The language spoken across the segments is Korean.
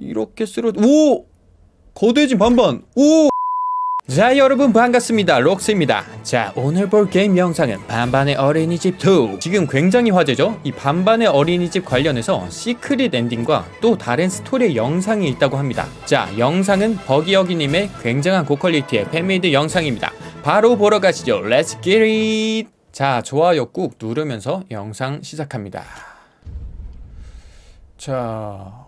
이렇게 쓰러 오! 거대해진 반반! 오! 자 여러분 반갑습니다. 록스입니다. 자 오늘 볼 게임 영상은 반반의 어린이집 2 지금 굉장히 화제죠? 이 반반의 어린이집 관련해서 secret ending과 또 다른 스토리 영상이 있다고 합니다. 자 영상은 버기여기님의 굉장한 고quality의 fan-made 영상입니다. 바로 보러 가시죠. Let's get it 자 좋아요 꾹 누르면서 영상 시작합니다. 자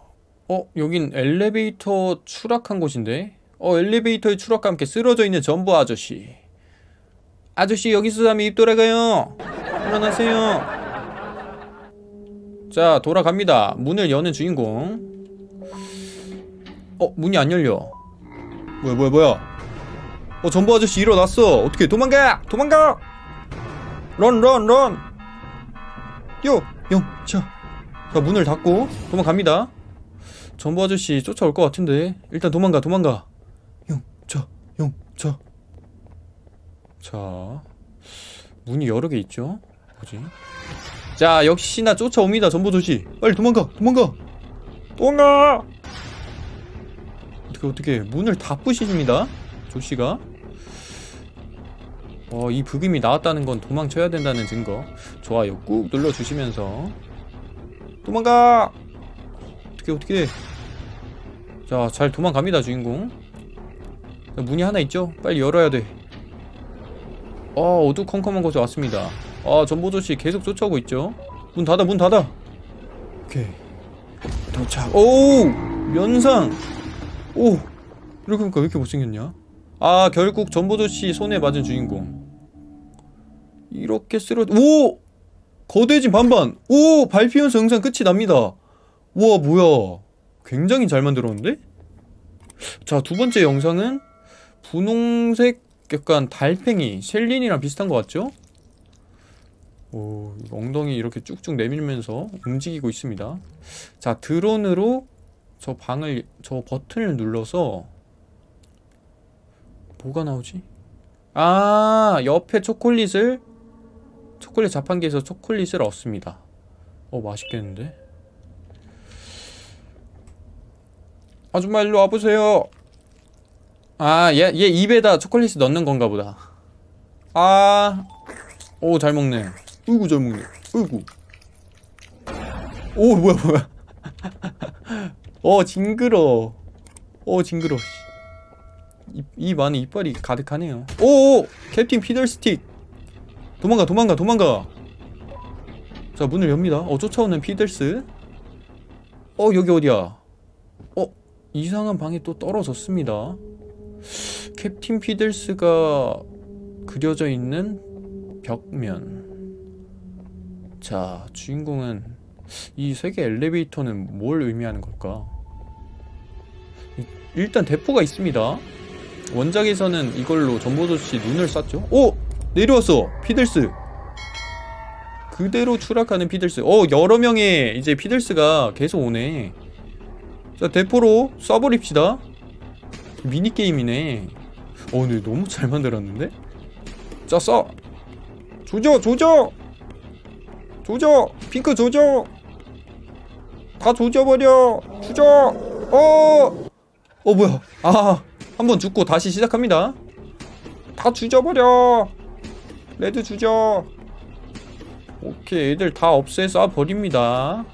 어 여긴 엘리베이터 추락한 곳인데? 어 엘리베이터의 추락과 함께 쓰러져 있는 전부 아저씨. 아저씨 여기서 자면 입 돌아가요. 일어나세요. 자 돌아갑니다. 문을 여는 주인공. 어 문이 안 열려. 뭐야 뭐야 뭐야? 어 전부 아저씨 일어났어. 어떻게 도망가! 도망가! 런런런! 뛰어 영차 자 문을 닫고 도망갑니다 전부 아저씨 쫓아올 것 같은데. 일단 도망가 도망가. 영차 영차 자 문이 여러 개 있죠? 뭐지? 자 역시나 쫓아옵니다 전부 아저씨. 빨리 도망가 도망가. 도망가! 어떻게 어떻게. 문을 다 부시집니다 조씨가. 어, 이 부금이 나왔다는 건 도망쳐야 된다는 증거. 좋아요 꾹 눌러주시면서. 도망가! 어떻게 어떻게 자 잘 도망갑니다 주인공. 자, 문이 하나 있죠? 빨리 열어야 돼. 어, 어두컴컴한 곳에 왔습니다. 아 전보조씨 계속 쫓아오고 있죠? 문 닫아 문 닫아. 오케이. 도착. 오! 면상! 오! 이렇게 보니까 왜 이렇게 못생겼냐? 아 결국 전보조씨 손에 맞은 주인공. 이렇게 쓰러 오! 거대진 반반! 오! 발피면서 영상 끝이 납니다. 우와 뭐야 굉장히 잘 만들었는데? 자 두 번째 영상은 분홍색 약간 달팽이 셸린이랑 비슷한 것 같죠? 오 엉덩이 이렇게 쭉쭉 내밀면서 움직이고 있습니다 자 드론으로 저 방을 저 버튼을 눌러서 뭐가 나오지? 아 옆에 초콜릿을 초콜릿 자판기에서 초콜릿을 얻습니다 어 맛있겠는데? 아줌마 일로 와보세요 아, 얘, 얘 입에다 초콜릿을 넣는 건가 보다. 아, 오, 잘 먹네. 으이구, 잘 먹네. 으이구. 오, 뭐야, 뭐야. 어, 징그러. 어, 징그러. 입, 입 안에 이빨이 가득하네요. 오, 오! 캡틴 피들스. 도망가, 도망가, 도망가. 자, 문을 엽니다. 어, 쫓아오는 피들스. 어, 여기 어디야? 어, 이상한 방에 또 떨어졌습니다. 캡틴 피들스가 그려져 있는 벽면. 자 주인공은 이 세계 엘리베이터는 뭘 의미하는 걸까? 이- 일단 대포가 있습니다. 원작에서는 이걸로 점보 조쉬 눈을 쐈죠? 오! 내려왔어! 피들스! 그대로 추락하는 피들스. 어 여러 명의 이제 피들스가 계속 오네 자 대포로 쏴버립시다 미니게임이네 어 근데 너무 잘 만들었는데? 자 쏴! 조져 조져! 조져! 핑크 조져! 다 조져버려! 조져! 어! 어 뭐야 아 한번 죽고 다시 시작합니다 다 조져버려! 레드 조져! 오케이 애들 다 없애 쏴버립니다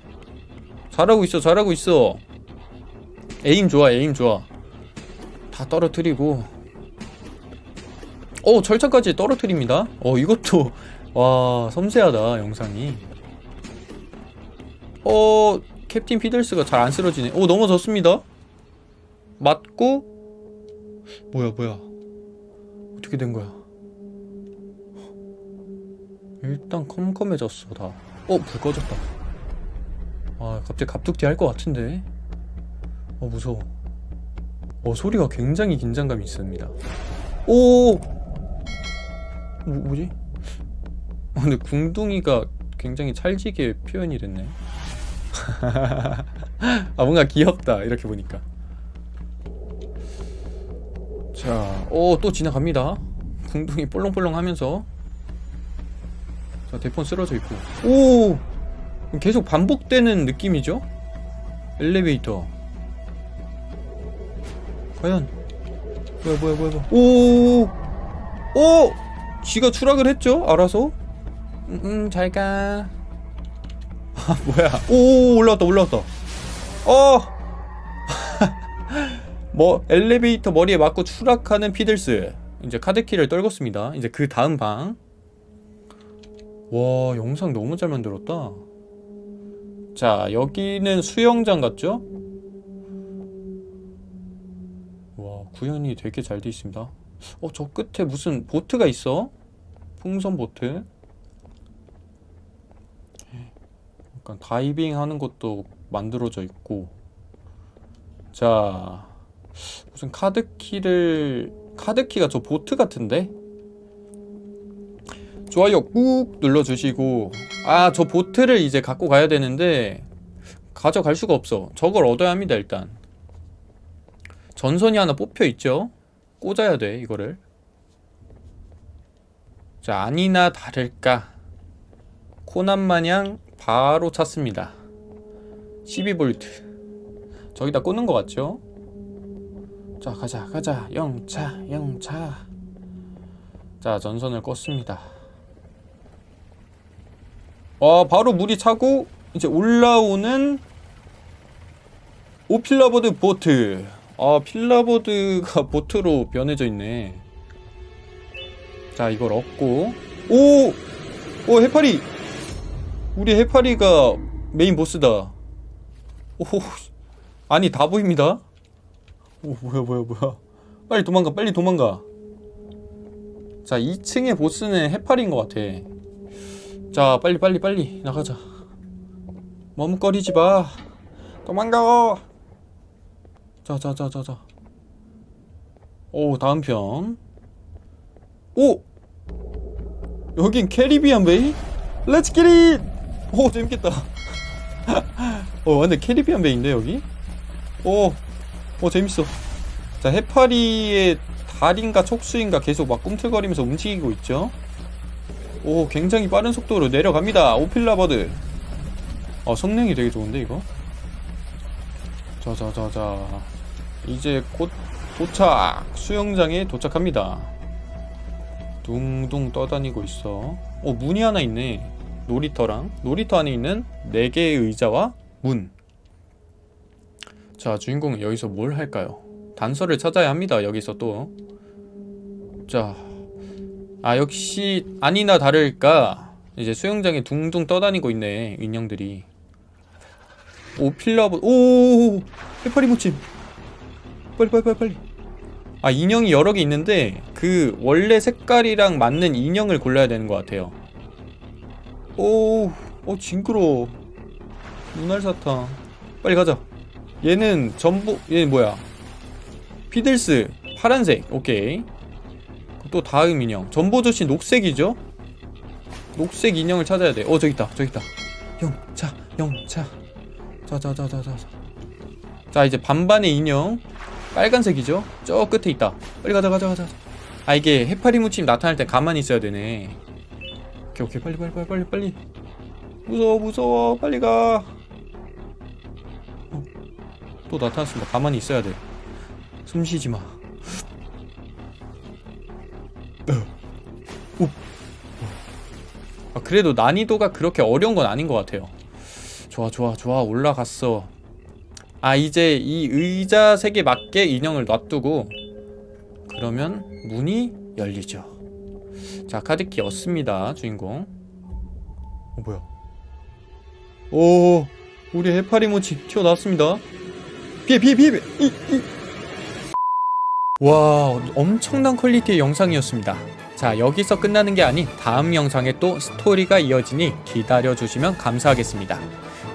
잘하고 있어 잘하고 있어 aim 좋아 aim 좋아. 다 떨어뜨리고. 어 철창까지 떨어뜨립니다. 어 이것도 와 섬세하다 영상이. 어 캡틴 피들스가 잘 안 쓰러지네. 오 넘어졌습니다. 맞고. 뭐야 뭐야. 어떻게 된 거야? 일단 컴컴해졌어 다어불 꺼졌다. 아 갑자기 갑툭튀 할 것 같은데 어 무서워. 어 소리가 굉장히 긴장감이 있습니다. 오! 뭐, 뭐지? 어, 근데 궁둥이가 굉장히 찰지게 표현이 됐네. 아 뭔가 귀엽다 이렇게 보니까. 자오또 지나갑니다. 궁둥이 볼렁볼렁 하면서. 자 대폰 쓰러져 있고. 오! 계속 반복되는 느낌이죠? 엘리베이터 과연 뭐야 뭐야 뭐야 뭐야 오! 오! 쥐가 추락을 했죠? 알아서? 음, 음 잘가 아 뭐야 오 올라왔다 올라왔다 어! 뭐 엘리베이터 머리에 맞고 추락하는 피들스 이제 카드키를 떨궜습니다 이제 그 다음 방 와 영상 너무 잘 만들었다 자 여기는 수영장 같죠? 구현이 되게 잘 돼 있습니다. 어 저 끝에 무슨 보트가 있어? 풍선 보트? 약간 다이빙 하는 것도 만들어져 있고. 자 무슨 카드키를 카드키가 저 보트 같은데? 좋아요 꾹 눌러주시고. 아 저 보트를 이제 갖고 가야 되는데 가져갈 수가 없어. 저걸 얻어야 합니다 일단 전선이 하나 뽑혀 있죠. 꽂아야 돼 이거를. 자 아니나 다를까. 코난 마냥 바로 찼습니다. 12V 저기다 꽂는 것 같죠? 자 가자 가자. 영차 영차. 자 전선을 껐습니다. 와 바로 물이 차고 이제 올라오는 오필라보드 보트 아 필라보드가 보트로 변해져 있네. 자 이걸 얻고. 오! 오 해파리! 우리 해파리가 메인 보스다. 오 아니 다 보입니다? 오 뭐야 뭐야 뭐야. 빨리 도망가 빨리 도망가. 자 2층의 보스는 해파리인 것 같아. 자 빨리 빨리 빨리 나가자. 머뭇거리지 마. 도망가 자자자자자. 오 다음 편. 오! 여긴 캐리비안 베이? Let's get it! 오 재밌겠다. 어 완전 캐리비안 베이인데 여기? 오, 오 재밌어. 자 해파리의 다리인가 촉수인가 계속 막 꿈틀거리면서 움직이고 있죠? 오 굉장히 빠른 속도로 내려갑니다. 오필라버드. 어 성능이 되게 좋은데 이거? 자자자자 이제 곧 도착 수영장에 도착합니다 둥둥 떠다니고 있어 어 문이 하나 있네 놀이터랑 놀이터 안에 있는 4개의 의자와 문 자, 주인공은 여기서 뭘 할까요? 단서를 찾아야 합니다. 여기서 또. 자. 아, 역시 아니나 다를까 이제 수영장에 둥둥 떠다니고 있네. 인형들이. 오필라버드. 오! 해파리 모침. 빨리 빨리 빨리 빨리. 아, 인형이 여러 개 있는데 그 원래 색깔이랑 맞는 인형을 골라야 되는 것 같아요. 오, 어 징그러워. 눈알 사탕. 빨리 가자. 얘는 전부 얘는 뭐야? 피들스 파란색. 오케이. 또 다음 인형. 점보 조쉬 녹색이죠? 녹색 인형을 찾아야 돼어 저기 있다. 저기 있다. 영차 영차 자자자자자. 자 이제 반반의 인형 빨간색이죠 저 끝에 있다 빨리 가자 가자 가자 아 이게 해파리 무침 나타날 때 가만히 있어야 되네 오케이 오케이 빨리 빨리 빨리 빨리 빨리 무서워 무서워 빨리 가또 나타났습니다. 가만히 있어야 돼. 숨 쉬지 마. 오. 아, 그래도 난이도가 그렇게 어려운 건 아닌 것 같아요. 좋아, 좋아, 좋아. 올라갔어. 아, 이제 이 의자 색에 맞게 인형을 놔두고 그러면 문이 열리죠. 자, 카드키 얻습니다. 주인공. 어, 뭐야? 오, 우리 해파리 모치 튀어나왔습니다. 피해 피해 피해 이, 이. 와 엄청난 퀄리티의 영상이었습니다 자 여기서 끝나는 게 아닌 다음 영상에 또 스토리가 이어지니 기다려주시면 감사하겠습니다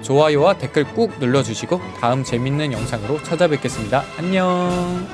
좋아요와 댓글 꾹 눌러주시고 다음 재밌는 영상으로 찾아뵙겠습니다. 안녕